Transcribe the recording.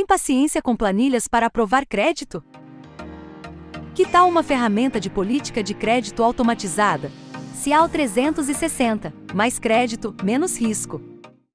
Tem paciência com planilhas para aprovar crédito? Que tal uma ferramenta de política de crédito automatizada? Cial 360. Mais crédito, menos risco.